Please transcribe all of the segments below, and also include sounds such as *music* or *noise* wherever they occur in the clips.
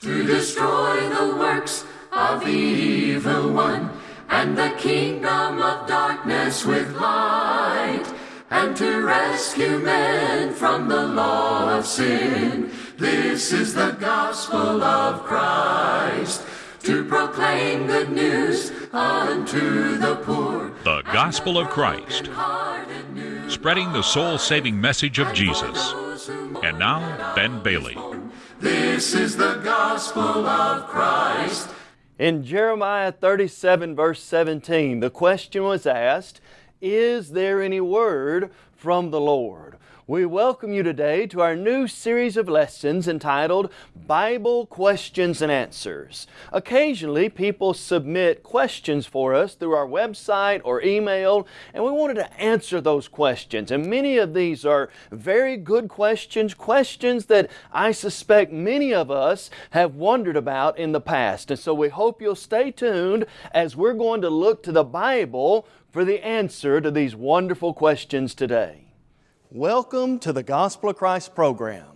to destroy the works of the evil one and the kingdom of darkness with light and to rescue men from the law of sin. This is the gospel of Christ to proclaim good news unto the poor. The Gospel of Christ, spreading the soul saving message of Jesus. And now, Ben Bailey. This is the gospel of Christ. In Jeremiah 37, verse 17, the question was asked Is there any word from the Lord? We welcome you today to our new series of lessons entitled Bible Questions and Answers. Occasionally, people submit questions for us through our website or email, and we wanted to answer those questions. And many of these are very good questions, questions that I suspect many of us have wondered about in the past. And so we hope you'll stay tuned as we're going to look to the Bible for the answer to these wonderful questions today. Welcome to the Gospel of Christ program.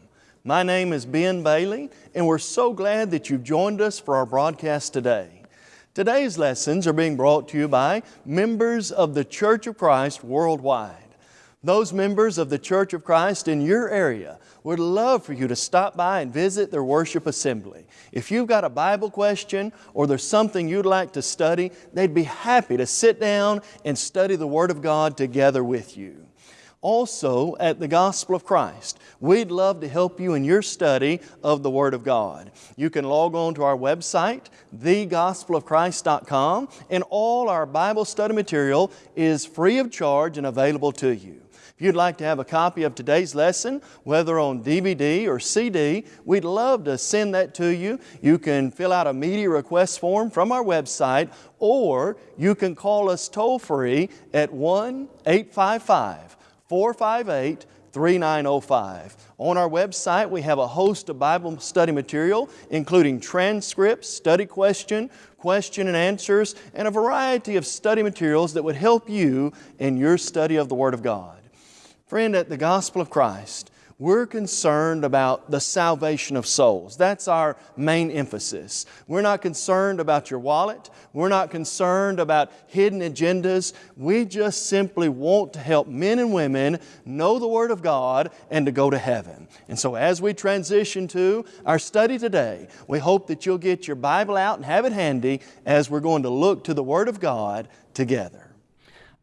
My name is Ben Bailey, and we're so glad that you've joined us for our broadcast today. Today's lessons are being brought to you by members of the Church of Christ worldwide. Those members of the Church of Christ in your area would love for you to stop by and visit their worship assembly. If you've got a Bible question or there's something you'd like to study, they'd be happy to sit down and study the Word of God together with you also at the Gospel of Christ. We'd love to help you in your study of the Word of God. You can log on to our website, thegospelofchrist.com, and all our Bible study material is free of charge and available to you. If you'd like to have a copy of today's lesson, whether on DVD or CD, we'd love to send that to you. You can fill out a media request form from our website, or you can call us toll free at 1 855 458 3905. On our website, we have a host of Bible study material, including transcripts, study question, question and answers, and a variety of study materials that would help you in your study of the Word of God. Friend, at the Gospel of Christ, we're concerned about the salvation of souls. That's our main emphasis. We're not concerned about your wallet. We're not concerned about hidden agendas. We just simply want to help men and women know the Word of God and to go to heaven. And so as we transition to our study today, we hope that you'll get your Bible out and have it handy as we're going to look to the Word of God together.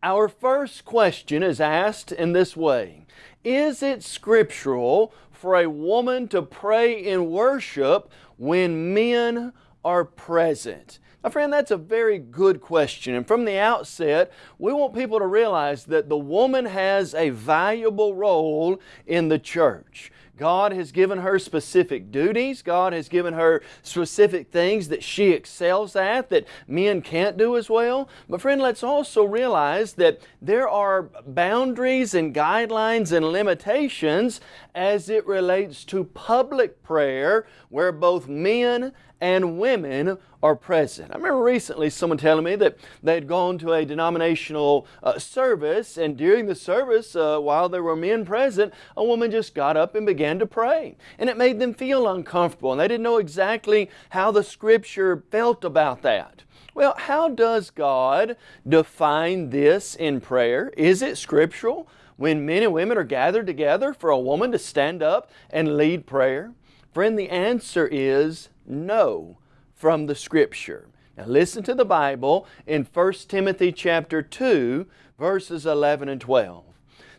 Our first question is asked in this way. Is it scriptural for a woman to pray in worship when men are present? Now, friend, that's a very good question. And from the outset, we want people to realize that the woman has a valuable role in the church. God has given her specific duties. God has given her specific things that she excels at that men can't do as well. But friend, let's also realize that there are boundaries and guidelines and limitations as it relates to public prayer where both men and women are present. I remember recently someone telling me that they had gone to a denominational uh, service and during the service, uh, while there were men present, a woman just got up and began to pray. And it made them feel uncomfortable and they didn't know exactly how the Scripture felt about that. Well, how does God define this in prayer? Is it scriptural when men and women are gathered together for a woman to stand up and lead prayer? Friend, the answer is no from the Scripture. Now listen to the Bible in 1 Timothy chapter 2 verses 11 and 12.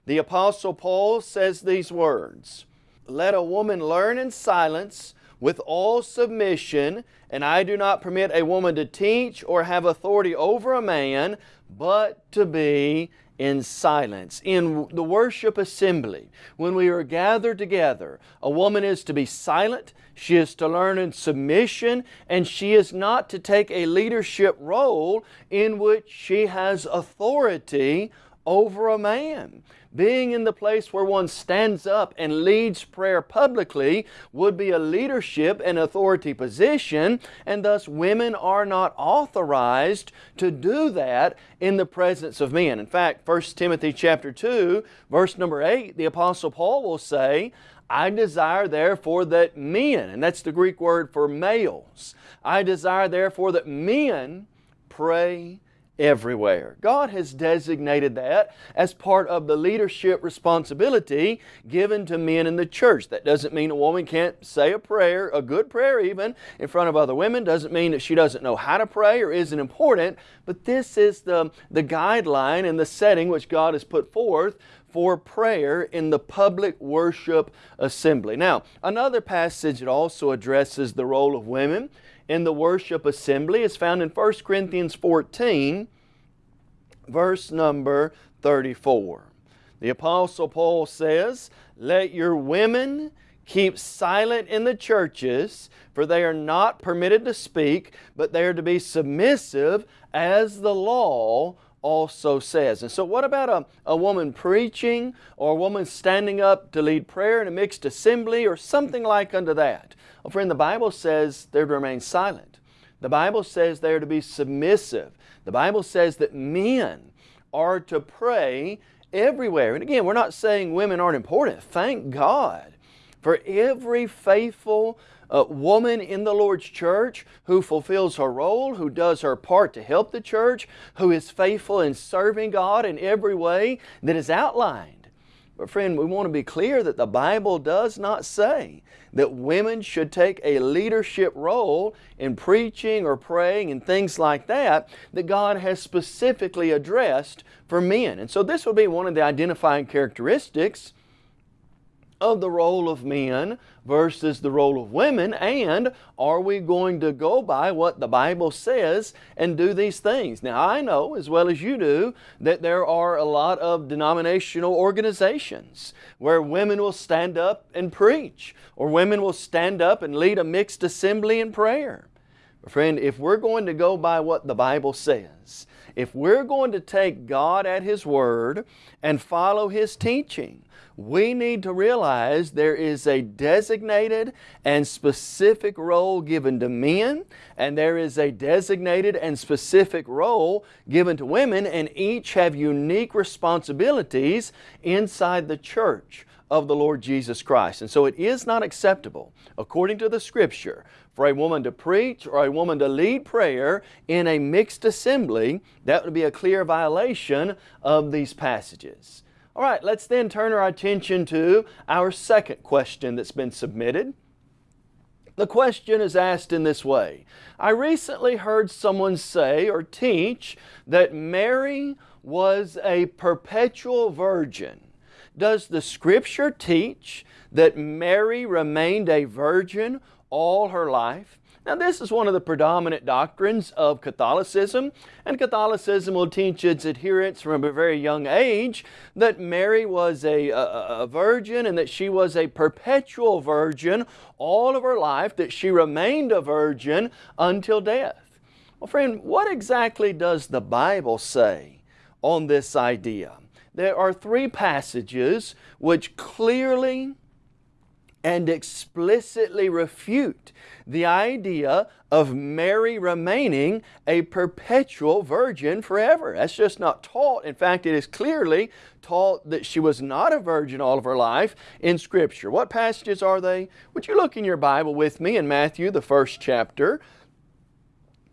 The Apostle Paul says these words, Let a woman learn in silence with all submission, and I do not permit a woman to teach or have authority over a man, but to be in silence. In the worship assembly, when we are gathered together, a woman is to be silent, she is to learn in submission, and she is not to take a leadership role in which she has authority over a man. Being in the place where one stands up and leads prayer publicly would be a leadership and authority position, and thus women are not authorized to do that in the presence of men. In fact, 1 Timothy chapter 2, verse number 8, the Apostle Paul will say, I desire therefore that men, and that's the Greek word for males, I desire therefore that men pray everywhere. God has designated that as part of the leadership responsibility given to men in the church. That doesn't mean a woman can't say a prayer, a good prayer even, in front of other women. Doesn't mean that she doesn't know how to pray or isn't important. But this is the, the guideline and the setting which God has put forth for prayer in the public worship assembly. Now, another passage that also addresses the role of women in the worship assembly is found in 1 Corinthians 14, verse number 34. The Apostle Paul says, Let your women keep silent in the churches, for they are not permitted to speak, but they are to be submissive, as the law also says. And so what about a, a woman preaching or a woman standing up to lead prayer in a mixed assembly or something like unto that? Well, friend, the Bible says they're to remain silent. The Bible says they're to be submissive. The Bible says that men are to pray everywhere. And again, we're not saying women aren't important. Thank God for every faithful uh, woman in the Lord's church who fulfills her role, who does her part to help the church, who is faithful in serving God in every way that is outlined but friend, we want to be clear that the Bible does not say that women should take a leadership role in preaching or praying and things like that that God has specifically addressed for men. And so this will be one of the identifying characteristics of the role of men versus the role of women and are we going to go by what the Bible says and do these things? Now I know as well as you do that there are a lot of denominational organizations where women will stand up and preach or women will stand up and lead a mixed assembly in prayer. Friend, if we're going to go by what the Bible says, if we're going to take God at His Word and follow His teaching, we need to realize there is a designated and specific role given to men and there is a designated and specific role given to women and each have unique responsibilities inside the church of the Lord Jesus Christ. And so it is not acceptable, according to the Scripture, for a woman to preach or a woman to lead prayer in a mixed assembly. That would be a clear violation of these passages. All right, let's then turn our attention to our second question that's been submitted. The question is asked in this way. I recently heard someone say or teach that Mary was a perpetual virgin. Does the Scripture teach that Mary remained a virgin all her life? Now this is one of the predominant doctrines of Catholicism and Catholicism will teach its adherents from a very young age that Mary was a, a, a, virgin and that she was a perpetual virgin all of her life, that she remained a virgin until death. Well friend, what exactly does the Bible say on this idea? There are three passages which clearly and explicitly refute the idea of Mary remaining a perpetual virgin forever. That's just not taught. In fact, it is clearly taught that she was not a virgin all of her life in Scripture. What passages are they? Would you look in your Bible with me in Matthew, the first chapter,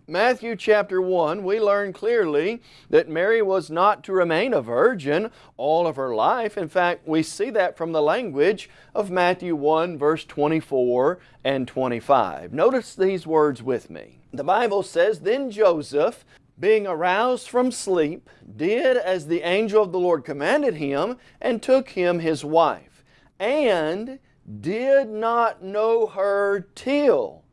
Matthew chapter 1, we learn clearly that Mary was not to remain a virgin all of her life. In fact, we see that from the language of Matthew 1 verse 24 and 25. Notice these words with me. The Bible says, Then Joseph, being aroused from sleep, did as the angel of the Lord commanded him, and took him his wife, and did not know her till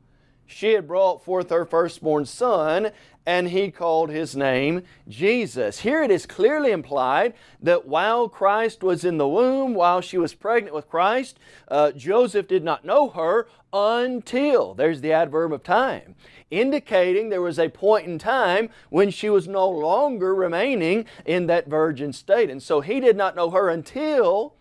she had brought forth her firstborn son, and he called his name Jesus. Here it is clearly implied that while Christ was in the womb, while she was pregnant with Christ, uh, Joseph did not know her until, there's the adverb of time, indicating there was a point in time when she was no longer remaining in that virgin state. And so he did not know her until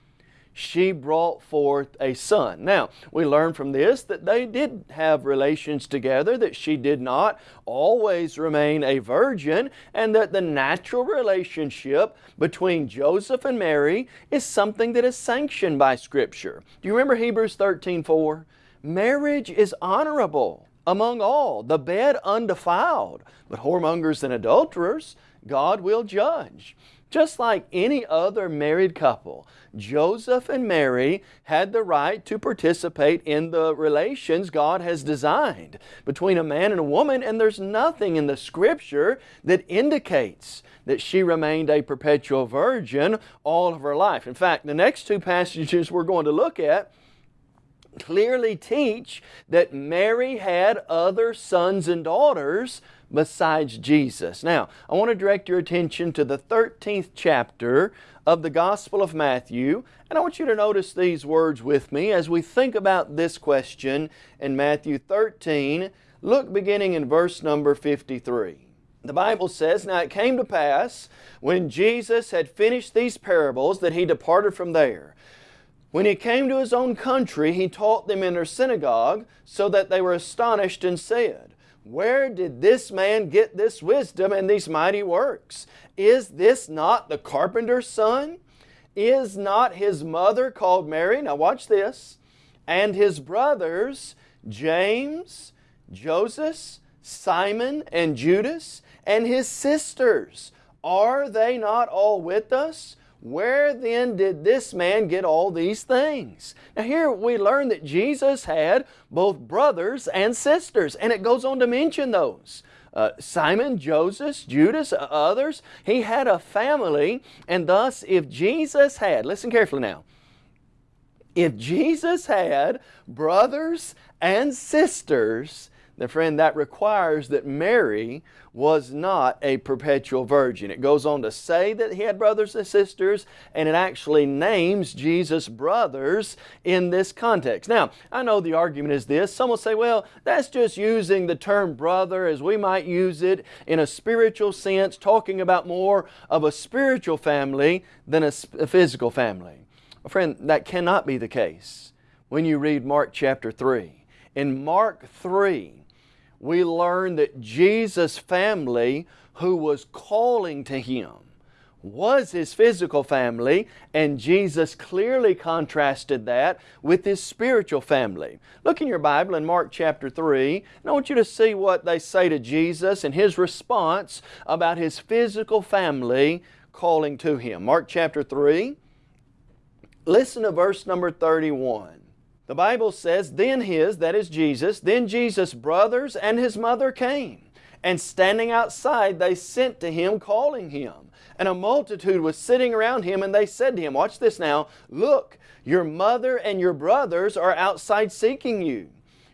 she brought forth a son. Now, we learn from this that they did have relations together, that she did not always remain a virgin, and that the natural relationship between Joseph and Mary is something that is sanctioned by Scripture. Do you remember Hebrews 13 4? Marriage is honorable among all, the bed undefiled, but whoremongers and adulterers God will judge. Just like any other married couple, Joseph and Mary had the right to participate in the relations God has designed between a man and a woman, and there's nothing in the Scripture that indicates that she remained a perpetual virgin all of her life. In fact, the next two passages we're going to look at clearly teach that Mary had other sons and daughters besides Jesus. Now, I want to direct your attention to the 13th chapter of the Gospel of Matthew, and I want you to notice these words with me as we think about this question in Matthew 13. Look beginning in verse number 53. The Bible says, Now it came to pass, when Jesus had finished these parables, that He departed from there. When He came to His own country, He taught them in their synagogue, so that they were astonished and said, where did this man get this wisdom and these mighty works? Is this not the carpenter's son? Is not his mother called Mary? Now watch this. And his brothers, James, Joseph, Simon, and Judas, and his sisters, are they not all with us? Where then did this man get all these things? Now here we learn that Jesus had both brothers and sisters, and it goes on to mention those. Uh, Simon, Joseph, Judas, uh, others. He had a family, and thus if Jesus had, listen carefully now, if Jesus had brothers and sisters, then friend, that requires that Mary was not a perpetual virgin. It goes on to say that he had brothers and sisters, and it actually names Jesus' brothers in this context. Now, I know the argument is this. Some will say, well, that's just using the term brother as we might use it in a spiritual sense, talking about more of a spiritual family than a, a physical family. Well, friend, that cannot be the case when you read Mark chapter 3. In Mark 3, we learn that Jesus' family, who was calling to Him, was His physical family, and Jesus clearly contrasted that with His spiritual family. Look in your Bible in Mark chapter 3, and I want you to see what they say to Jesus and His response about His physical family calling to Him. Mark chapter 3, listen to verse number 31. The Bible says, Then his, that is Jesus, then Jesus' brothers and his mother came. And standing outside, they sent to him, calling him. And a multitude was sitting around him, and they said to him, Watch this now, look, your mother and your brothers are outside seeking you.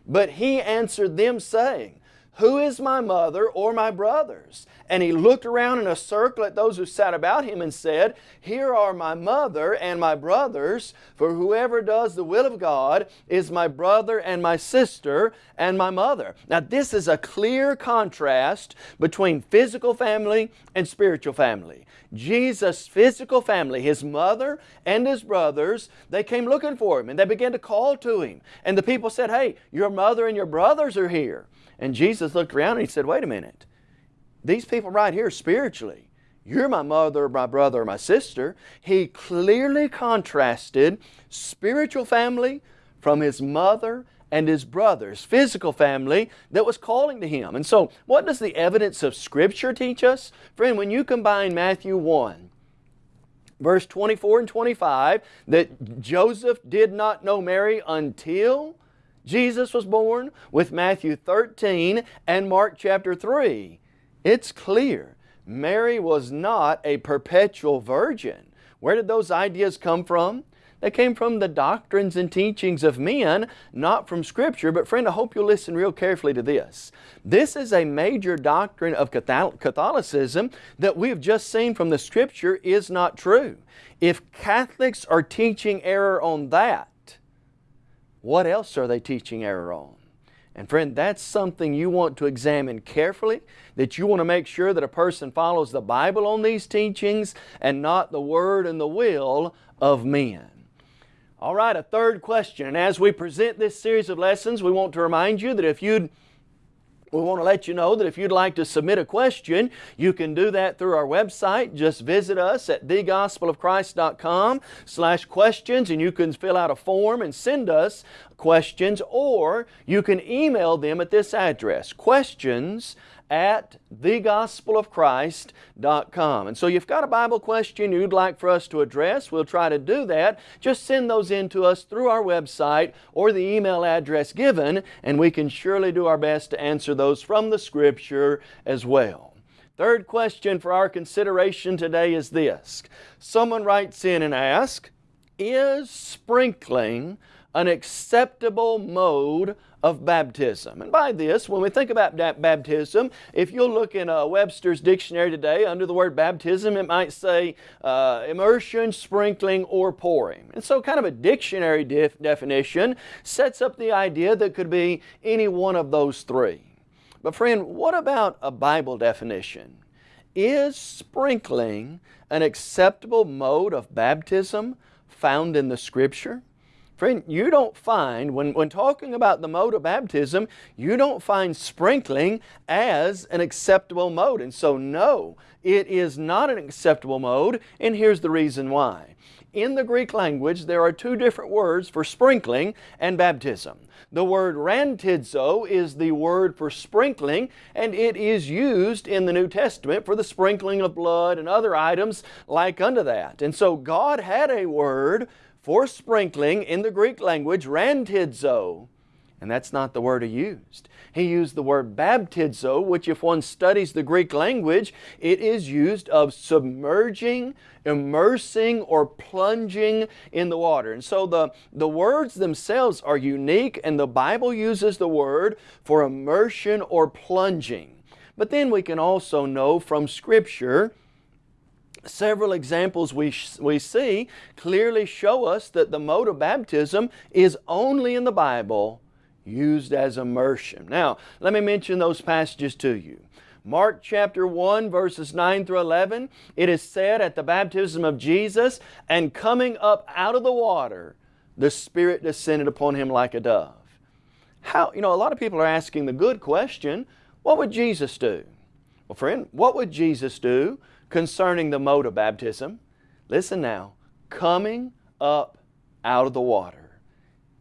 But he answered them, saying, who is my mother or my brothers? And he looked around in a circle at those who sat about him and said, Here are my mother and my brothers, for whoever does the will of God is my brother and my sister and my mother. Now this is a clear contrast between physical family and spiritual family. Jesus' physical family, his mother and his brothers, they came looking for him and they began to call to him. And the people said, Hey, your mother and your brothers are here. And Jesus looked around and he said, wait a minute. These people right here spiritually, you're my mother, my brother, my sister. He clearly contrasted spiritual family from his mother and his brothers, physical family that was calling to him. And so, what does the evidence of Scripture teach us? Friend, when you combine Matthew 1, verse 24 and 25, that Joseph did not know Mary until Jesus was born with Matthew 13 and Mark chapter 3. It's clear Mary was not a perpetual virgin. Where did those ideas come from? They came from the doctrines and teachings of men, not from Scripture. But friend, I hope you'll listen real carefully to this. This is a major doctrine of Catholicism that we've just seen from the Scripture is not true. If Catholics are teaching error on that, what else are they teaching error on? And friend, that's something you want to examine carefully, that you want to make sure that a person follows the Bible on these teachings and not the word and the will of men. All right, a third question. And as we present this series of lessons, we want to remind you that if you'd we want to let you know that if you'd like to submit a question, you can do that through our website. Just visit us at thegospelofchrist.com slash questions and you can fill out a form and send us questions or you can email them at this address, questions at thegospelofchrist.com. And so you've got a Bible question you'd like for us to address, we'll try to do that. Just send those in to us through our website or the email address given, and we can surely do our best to answer those from the Scripture as well. Third question for our consideration today is this. Someone writes in and asks, Is sprinkling an acceptable mode of baptism. And by this, when we think about baptism, if you'll look in a Webster's dictionary today, under the word baptism, it might say uh, immersion, sprinkling, or pouring. And so kind of a dictionary def definition sets up the idea that could be any one of those three. But friend, what about a Bible definition? Is sprinkling an acceptable mode of baptism found in the Scripture? Friend, you don't find, when, when talking about the mode of baptism, you don't find sprinkling as an acceptable mode. And so no, it is not an acceptable mode, and here's the reason why. In the Greek language, there are two different words for sprinkling and baptism. The word rantizo is the word for sprinkling, and it is used in the New Testament for the sprinkling of blood and other items like unto that. And so God had a word for sprinkling in the Greek language, rantizo. And that's not the word he used. He used the word baptizo, which if one studies the Greek language, it is used of submerging, immersing, or plunging in the water. And so the, the words themselves are unique, and the Bible uses the word for immersion or plunging. But then we can also know from Scripture several examples we, we see clearly show us that the mode of baptism is only in the Bible used as immersion. Now, let me mention those passages to you. Mark chapter 1 verses 9 through 11, it is said at the baptism of Jesus, and coming up out of the water, the Spirit descended upon Him like a dove. How, you know, a lot of people are asking the good question, what would Jesus do? Well friend, what would Jesus do concerning the mode of baptism. Listen now, coming up out of the water.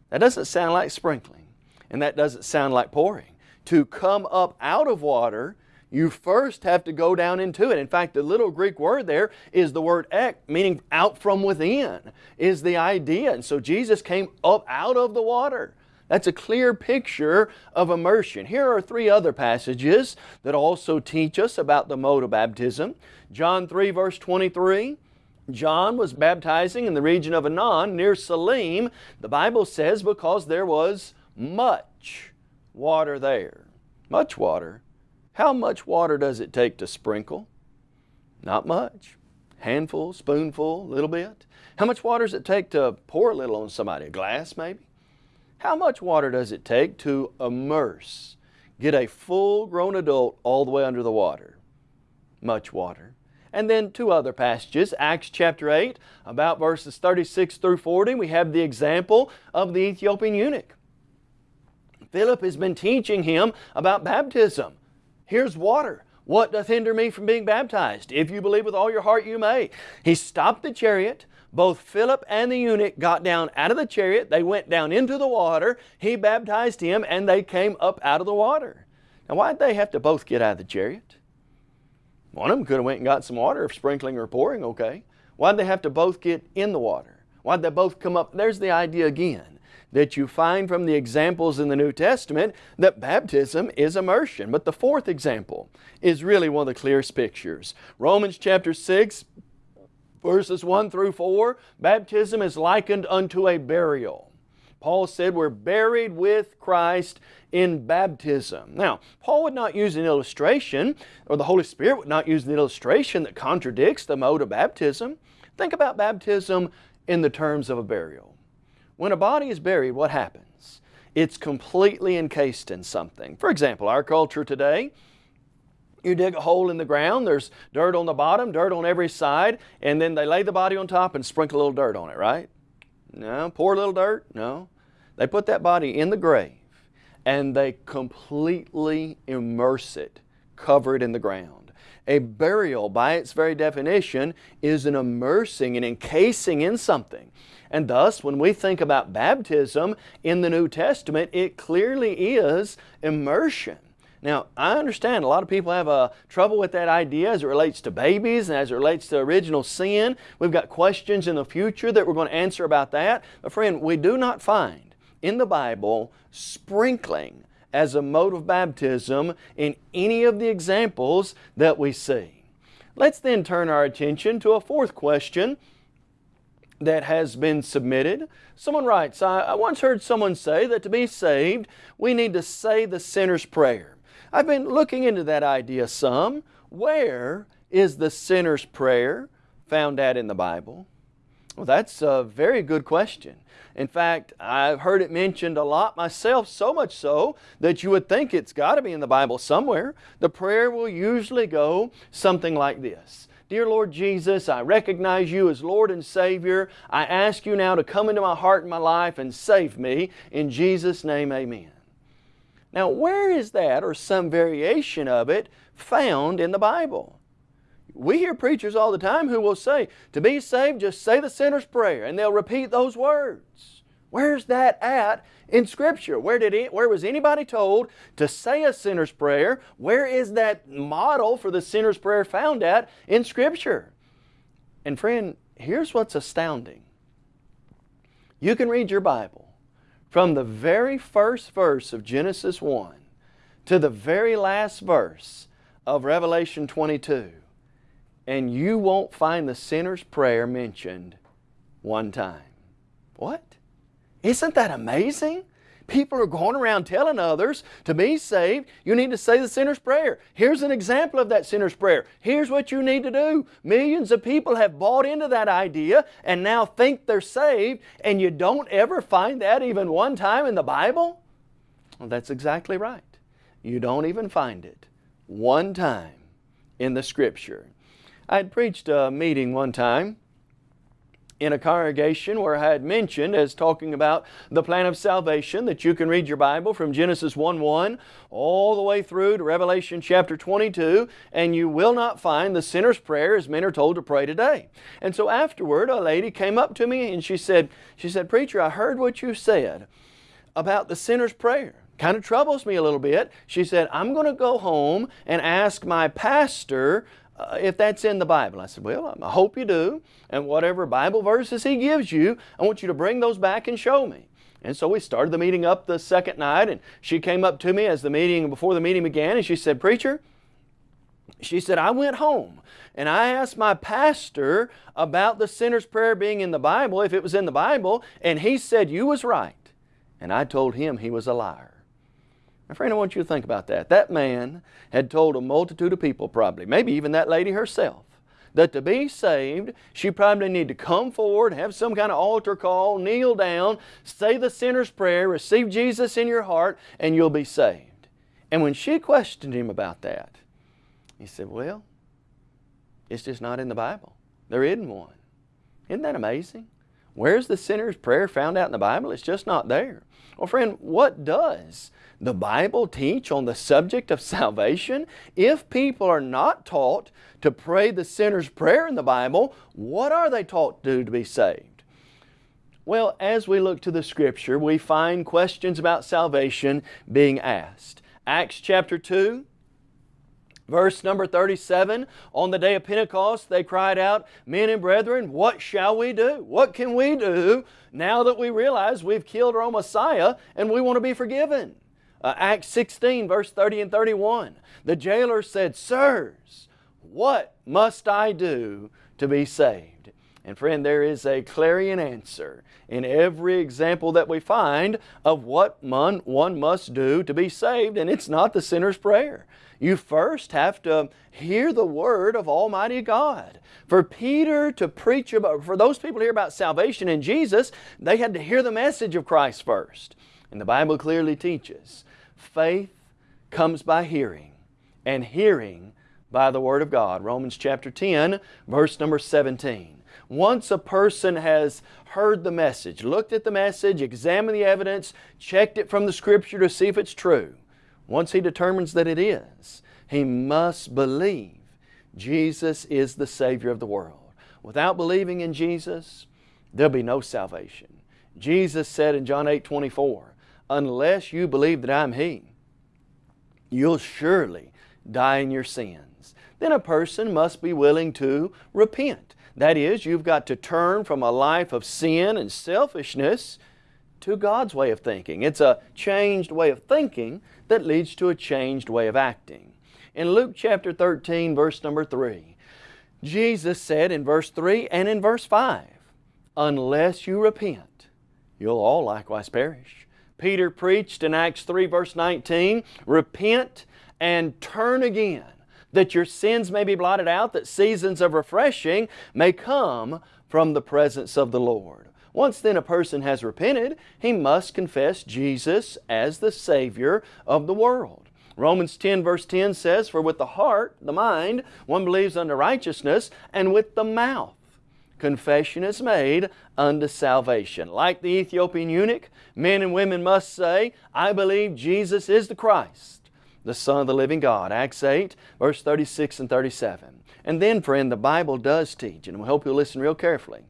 That doesn't sound like sprinkling, and that doesn't sound like pouring. To come up out of water, you first have to go down into it. In fact, the little Greek word there is the word ek, meaning out from within, is the idea. And so Jesus came up out of the water. That's a clear picture of immersion. Here are three other passages that also teach us about the mode of baptism. John 3 verse 23, John was baptizing in the region of Aenon near Salim, the Bible says because there was much water there. Much water. How much water does it take to sprinkle? Not much. Handful, spoonful, little bit. How much water does it take to pour a little on somebody? A glass maybe? How much water does it take to immerse, get a full grown adult all the way under the water? Much water. And then two other passages, Acts chapter 8, about verses 36 through 40, we have the example of the Ethiopian eunuch. Philip has been teaching him about baptism. Here's water. What doth hinder me from being baptized? If you believe with all your heart, you may. He stopped the chariot, both Philip and the eunuch got down out of the chariot. They went down into the water. He baptized him and they came up out of the water. Now why'd they have to both get out of the chariot? One of them could have went and got some water if sprinkling or pouring, okay. Why'd they have to both get in the water? Why'd they both come up? There's the idea again that you find from the examples in the New Testament that baptism is immersion. But the fourth example is really one of the clearest pictures. Romans chapter 6, verses 1 through 4, baptism is likened unto a burial. Paul said we're buried with Christ in baptism. Now, Paul would not use an illustration, or the Holy Spirit would not use an illustration that contradicts the mode of baptism. Think about baptism in the terms of a burial. When a body is buried, what happens? It's completely encased in something. For example, our culture today, you dig a hole in the ground, there's dirt on the bottom, dirt on every side, and then they lay the body on top and sprinkle a little dirt on it, right? No. Pour a little dirt? No. They put that body in the grave and they completely immerse it, cover it in the ground. A burial, by its very definition, is an immersing and encasing in something. And thus, when we think about baptism in the New Testament, it clearly is immersion. Now, I understand a lot of people have a uh, trouble with that idea as it relates to babies and as it relates to original sin. We've got questions in the future that we're going to answer about that. But friend, we do not find in the Bible sprinkling as a mode of baptism in any of the examples that we see. Let's then turn our attention to a fourth question that has been submitted. Someone writes, I, once heard someone say that to be saved, we need to say the sinner's prayer. I've been looking into that idea some. Where is the sinner's prayer found at in the Bible? Well, that's a very good question. In fact, I've heard it mentioned a lot myself, so much so that you would think it's got to be in the Bible somewhere. The prayer will usually go something like this. Dear Lord Jesus, I recognize you as Lord and Savior. I ask you now to come into my heart and my life and save me. In Jesus' name, amen. Now, where is that or some variation of it found in the Bible? We hear preachers all the time who will say, to be saved, just say the sinner's prayer, and they'll repeat those words. Where's that at in Scripture? Where, did it, where was anybody told to say a sinner's prayer? Where is that model for the sinner's prayer found at in Scripture? And friend, here's what's astounding. You can read your Bible from the very first verse of Genesis 1 to the very last verse of Revelation 22 and you won't find the sinner's prayer mentioned one time. What? Isn't that amazing? People are going around telling others to be saved, you need to say the sinner's prayer. Here's an example of that sinner's prayer. Here's what you need to do. Millions of people have bought into that idea and now think they're saved, and you don't ever find that even one time in the Bible? Well, that's exactly right. You don't even find it one time in the Scripture. I had preached a meeting one time in a congregation where I had mentioned as talking about the plan of salvation that you can read your Bible from Genesis 1-1 all the way through to Revelation chapter 22 and you will not find the sinner's prayer as men are told to pray today. And so afterward a lady came up to me and she said, she said, Preacher, I heard what you said about the sinner's prayer kind of troubles me a little bit. She said, I'm going to go home and ask my pastor uh, if that's in the Bible. I said, well, I hope you do. And whatever Bible verses he gives you, I want you to bring those back and show me. And so we started the meeting up the second night and she came up to me as the meeting, before the meeting began and she said, Preacher, she said, I went home and I asked my pastor about the sinner's prayer being in the Bible, if it was in the Bible, and he said you was right. And I told him he was a liar. My friend, I want you to think about that. That man had told a multitude of people probably, maybe even that lady herself, that to be saved, she probably need to come forward, have some kind of altar call, kneel down, say the sinner's prayer, receive Jesus in your heart, and you'll be saved. And when she questioned him about that, he said, well, it's just not in the Bible. There isn't one. Isn't that amazing? Where's the sinner's prayer found out in the Bible? It's just not there. Well, friend, what does the Bible teach on the subject of *laughs* salvation? If people are not taught to pray the sinner's prayer in the Bible, what are they taught to do to be saved? Well, as we look to the Scripture, we find questions about salvation being asked. Acts chapter 2, Verse number 37, on the day of Pentecost they cried out, Men and brethren, what shall we do? What can we do now that we realize we've killed our Messiah and we want to be forgiven? Uh, Acts 16, verse 30 and 31. The jailer said, Sirs, what must I do to be saved? And friend, there is a clarion answer in every example that we find of what one must do to be saved, and it's not the sinner's prayer. You first have to hear the word of Almighty God. For Peter to preach about, for those people to hear about salvation in Jesus, they had to hear the message of Christ first. And the Bible clearly teaches faith comes by hearing, and hearing by the Word of God. Romans chapter 10, verse number 17. Once a person has heard the message, looked at the message, examined the evidence, checked it from the Scripture to see if it's true, once he determines that it is, he must believe Jesus is the Savior of the world. Without believing in Jesus, there'll be no salvation. Jesus said in John 8 24, Unless you believe that I'm He, you'll surely die in your sins. Then a person must be willing to repent. That is, you've got to turn from a life of sin and selfishness to God's way of thinking. It's a changed way of thinking that leads to a changed way of acting. In Luke chapter 13, verse number 3, Jesus said in verse 3 and in verse 5, Unless you repent, you'll all likewise perish. Peter preached in Acts 3 verse 19, Repent and turn again, that your sins may be blotted out, that seasons of refreshing may come from the presence of the Lord. Once then a person has repented, he must confess Jesus as the Savior of the world. Romans 10 verse 10 says, For with the heart, the mind, one believes unto righteousness, and with the mouth confession is made unto salvation. Like the Ethiopian eunuch, men and women must say, I believe Jesus is the Christ, the Son of the living God. Acts 8, verse 36 and 37. And then, friend, the Bible does teach, and we hope you'll listen real carefully.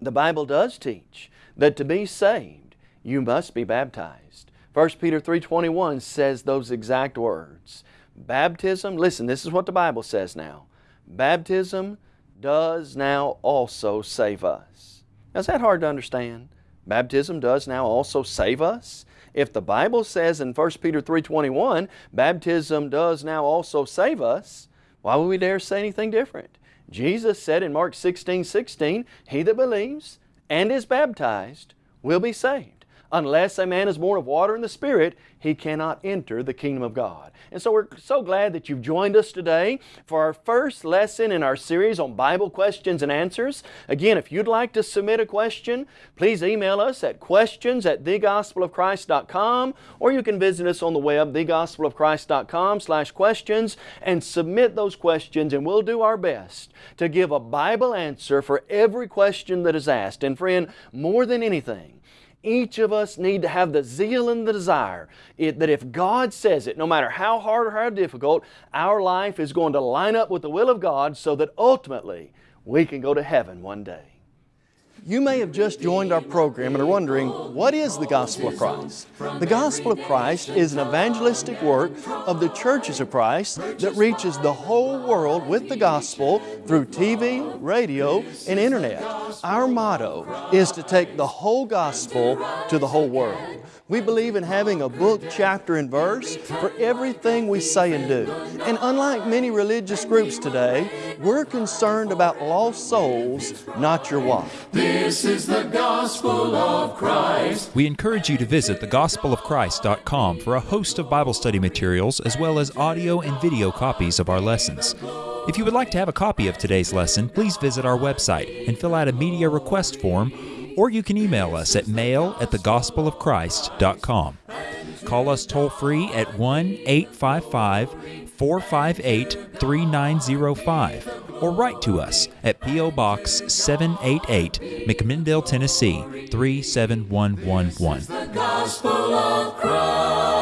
The Bible does teach that to be saved, you must be baptized. 1 Peter 3.21 says those exact words. Baptism, listen, this is what the Bible says now. Baptism does now also save us. Now, is that hard to understand? Baptism does now also save us? If the Bible says in 1 Peter 3.21, baptism does now also save us, why would we dare say anything different? Jesus said in Mark 16, 16, He that believes and is baptized will be saved. Unless a man is born of water and the Spirit, he cannot enter the kingdom of God. And so we're so glad that you've joined us today for our first lesson in our series on Bible questions and answers. Again, if you'd like to submit a question, please email us at questions at thegospelofchrist.com or you can visit us on the web, thegospelofchrist.com slash questions and submit those questions and we'll do our best to give a Bible answer for every question that is asked. And friend, more than anything, each of us need to have the zeal and the desire it, that if God says it, no matter how hard or how difficult, our life is going to line up with the will of God so that ultimately we can go to heaven one day. You may have just joined our program and are wondering, what is the Gospel of Christ? The Gospel of Christ is an evangelistic work of the churches of Christ that reaches the whole world with the Gospel through TV, radio, and Internet. Our motto is to take the whole Gospel to the whole world. We believe in having a book, chapter, and verse for everything we say and do. And unlike many religious groups today, we're concerned about lost souls, not your wife. This is the gospel of Christ. We encourage you to visit thegospelofchrist.com for a host of Bible study materials as well as audio and video copies of our lessons. If you would like to have a copy of today's lesson, please visit our website and fill out a media request form or you can email us at mail at thegospelofchrist.com. Call us toll free at 1 855 458 3905 or write to us at P.O. Box 788, McMinnville, Tennessee 37111.